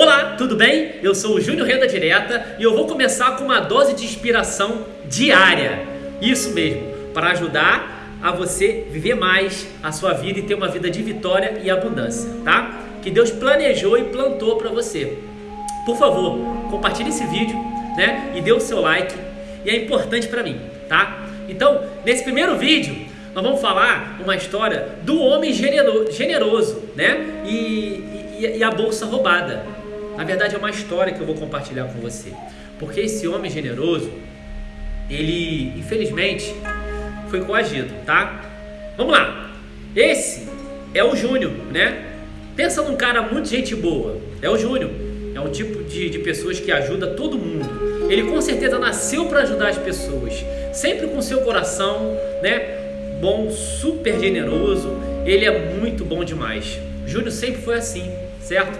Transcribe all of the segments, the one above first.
Olá, tudo bem? Eu sou o Júnior Renda Direta e eu vou começar com uma dose de inspiração diária. Isso mesmo, para ajudar a você viver mais a sua vida e ter uma vida de vitória e abundância, tá? Que Deus planejou e plantou para você. Por favor, compartilhe esse vídeo, né? E dê o seu like. E é importante para mim, tá? Então, nesse primeiro vídeo, nós vamos falar uma história do homem generoso, né? E, e, e a bolsa roubada. Na verdade é uma história que eu vou compartilhar com você. Porque esse homem generoso, ele infelizmente foi coagido, tá? Vamos lá. Esse é o Júnior, né? Pensa num cara muito gente boa. É o Júnior. É um tipo de, de pessoas que ajuda todo mundo. Ele com certeza nasceu para ajudar as pessoas. Sempre com seu coração, né? Bom, super generoso. Ele é muito bom demais. Júnior sempre foi assim, certo?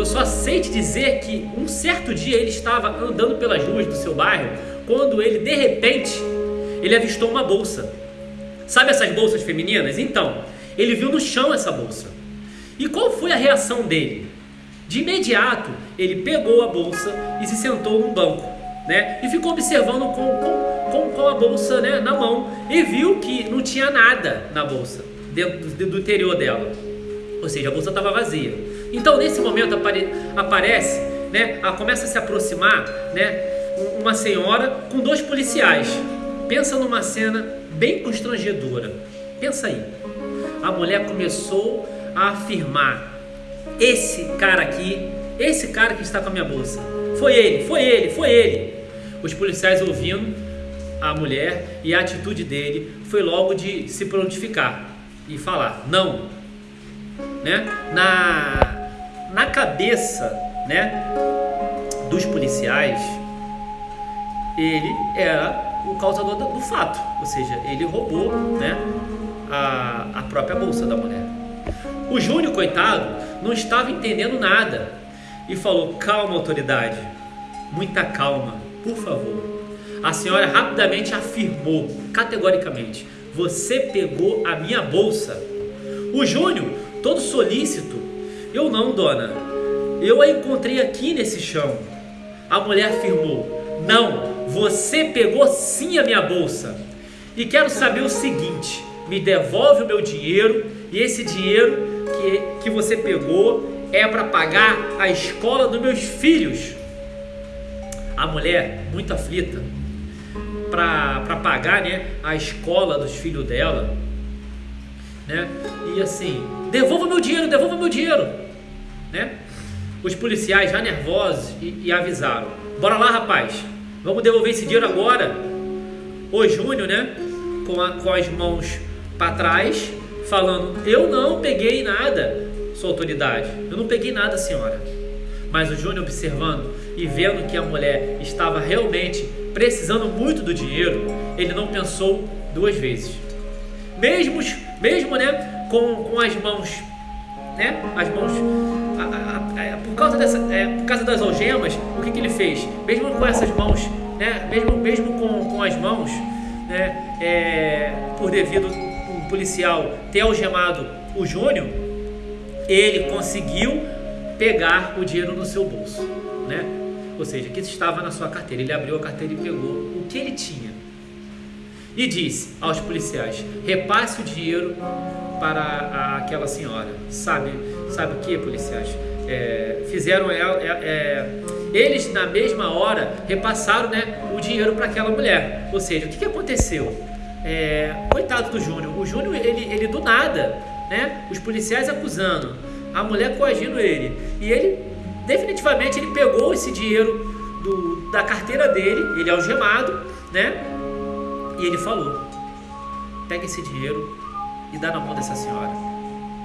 Eu só sei te dizer que um certo dia ele estava andando pelas ruas do seu bairro quando ele de repente ele avistou uma bolsa. Sabe essas bolsas femininas? Então, ele viu no chão essa bolsa. E qual foi a reação dele? De imediato, ele pegou a bolsa e se sentou num banco, né? E ficou observando com, com, com, com a bolsa né, na mão e viu que não tinha nada na bolsa, dentro do, interior dela. Ou seja, a bolsa estava vazia. Então, nesse momento apare, aparece, né, começa a se aproximar, né, uma senhora com dois policiais. Pensa numa cena bem constrangedora. Pensa aí. A mulher começou a afirmar: esse cara aqui, esse cara que está com a minha bolsa, foi ele, foi ele, foi ele. Os policiais ouvindo a mulher e a atitude dele foi logo de se prontificar e falar: não, né? Na na cabeça, né, dos policiais, ele era o causador do, fato, ou seja, ele roubou, né, a, a própria bolsa da mulher. O Júnior, coitado, não estava entendendo nada e falou: Calma, autoridade, muita calma, por favor. A senhora rapidamente afirmou, categoricamente: Você pegou a minha bolsa. O Júnior, todo solícito, eu não, dona. Eu a encontrei aqui nesse chão. A mulher afirmou: Não, você pegou sim a minha bolsa. E quero saber o seguinte: me devolve o meu dinheiro e esse dinheiro que, que você pegou é para pagar a escola dos meus filhos. A mulher, muito aflita, para pagar né, a escola dos filhos dela, né? E assim, devolva meu dinheiro, devolva meu dinheiro, né? Os policiais já nervosos e, e avisaram: Bora lá, rapaz, vamos devolver esse dinheiro agora. O Júnior, né? Com, a, com as mãos para trás, falando: Eu não peguei nada, sua autoridade, eu não peguei nada, senhora. Mas o Júnior observando e vendo que a mulher estava realmente precisando muito do dinheiro, ele não pensou duas vezes. Mesmo mesmo né, com, com as mãos, né, as mãos, a, a, a, por, causa dessa, é, por causa das algemas, o que, que ele fez? Mesmo com essas mãos, né, mesmo, mesmo com, com as mãos, né, é, por devido o policial ter algemado o Júnior, ele conseguiu pegar o dinheiro no seu bolso, né? Ou seja, que estava na sua carteira. Ele abriu a carteira e pegou o que ele tinha e disse aos policiais: repasse o dinheiro para aquela senhora. Sabe, sabe o que, policiais? É, fizeram ela, é, é, eles na mesma hora repassaram né, o dinheiro para aquela mulher. Ou seja, o que, que aconteceu? É, coitado do Júnior. O Júnior, ele, ele do nada, né? Os policiais acusando, a mulher coagindo ele. E ele, definitivamente, ele pegou esse dinheiro do, da carteira dele, ele é algemado, né? E ele falou: pega esse dinheiro e dá na mão dessa senhora.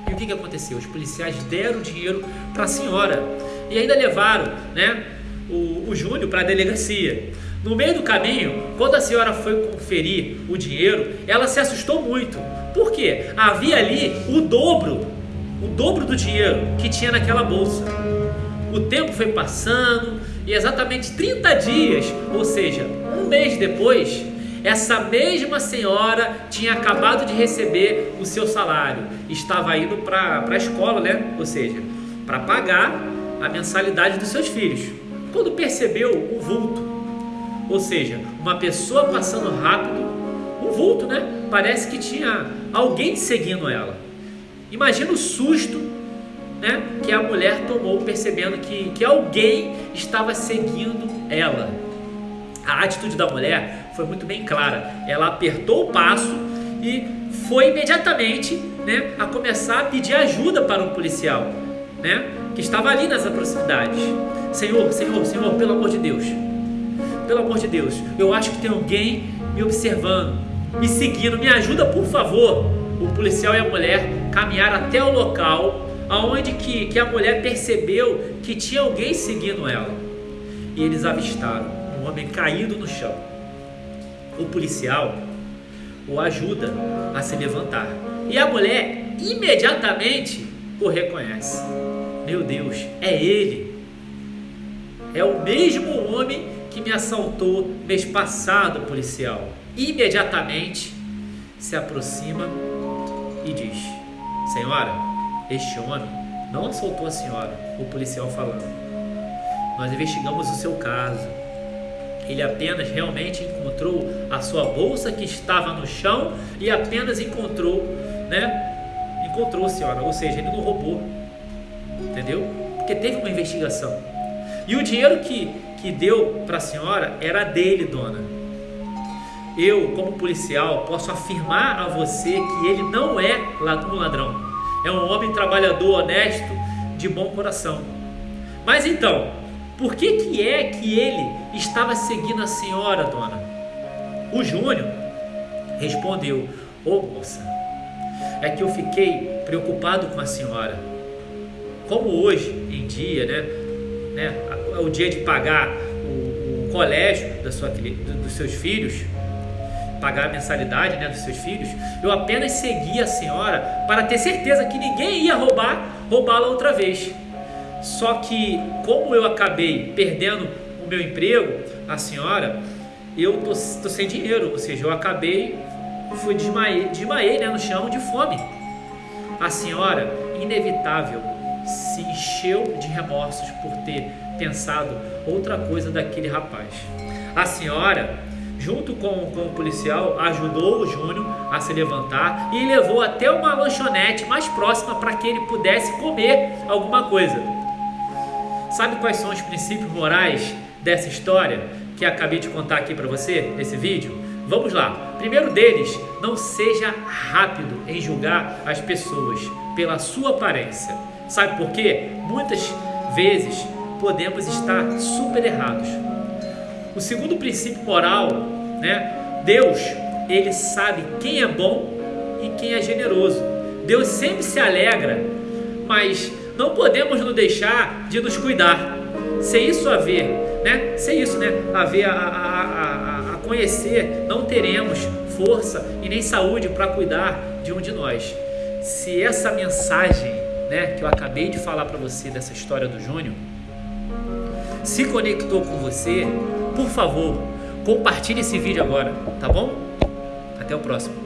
E o que, que aconteceu? Os policiais deram o dinheiro para a senhora e ainda levaram né, o, o Júnior para a delegacia. No meio do caminho, quando a senhora foi conferir o dinheiro, ela se assustou muito. Por quê? Havia ali o dobro, o dobro do dinheiro que tinha naquela bolsa. O tempo foi passando e exatamente 30 dias, ou seja, um mês depois, essa mesma senhora tinha acabado de receber o seu salário, estava indo para a escola, né? Ou seja, para pagar a mensalidade dos seus filhos. Quando percebeu o vulto, ou seja, uma pessoa passando rápido, um vulto, né? Parece que tinha alguém seguindo ela. Imagina o susto né, que a mulher tomou percebendo que, que alguém estava seguindo ela. A atitude da mulher foi muito bem clara. Ela apertou o passo e foi imediatamente né, a começar a pedir ajuda para um policial né, que estava ali nas proximidades. Senhor, Senhor, Senhor, pelo amor de Deus, pelo amor de Deus, eu acho que tem alguém me observando, me seguindo, me ajuda por favor. O policial e a mulher caminharam até o local aonde que, que a mulher percebeu que tinha alguém seguindo ela. E eles avistaram um homem caído no chão. O policial o ajuda a se levantar. E a mulher imediatamente o reconhece. Meu Deus, é ele. É o mesmo homem que me assaltou mês passado, policial. Imediatamente se aproxima e diz: Senhora, este homem não assaltou a senhora, o policial falando. Nós investigamos o seu caso. Ele apenas realmente encontrou a sua bolsa que estava no chão e apenas encontrou, né? Encontrou a senhora, ou seja, ele não roubou. Entendeu? Porque teve uma investigação. E o dinheiro que, que deu para a senhora era dele, dona. Eu, como policial, posso afirmar a você que ele não é um ladrão. É um homem trabalhador, honesto, de bom coração. Mas então, por que, que é que ele estava seguindo a senhora, dona? O Júnior respondeu: Ô oh, moça, é que eu fiquei preocupado com a senhora. Como hoje em dia, né, né é o dia de pagar o, o colégio da sua, dos seus filhos, pagar a mensalidade né, dos seus filhos, eu apenas segui a senhora para ter certeza que ninguém ia roubar, roubá-la outra vez. Só que, como eu acabei perdendo o meu emprego, a senhora, eu tô, tô sem dinheiro, ou seja, eu acabei, fui desmaiei, desmaiei né, no chão de fome. A senhora, inevitável, se encheu de remorsos por ter pensado outra coisa daquele rapaz. A senhora junto com, com o policial, ajudou o Júnior a se levantar e levou até uma lanchonete mais próxima para que ele pudesse comer alguma coisa. Sabe quais são os princípios morais dessa história que acabei de contar aqui para você nesse vídeo? Vamos lá. Primeiro deles, não seja rápido em julgar as pessoas pela sua aparência. Sabe por quê? Muitas vezes podemos estar super errados. O segundo princípio moral, né? Deus, ele sabe quem é bom e quem é generoso. Deus sempre se alegra, mas não podemos nos deixar de nos cuidar. Se isso haver, né? Isso, né? A, a, a, a conhecer, não teremos força e nem saúde para cuidar de um de nós. Se essa mensagem, né, que eu acabei de falar para você dessa história do Júnior, se conectou com você, por favor, compartilhe esse vídeo agora, tá bom? Até o próximo.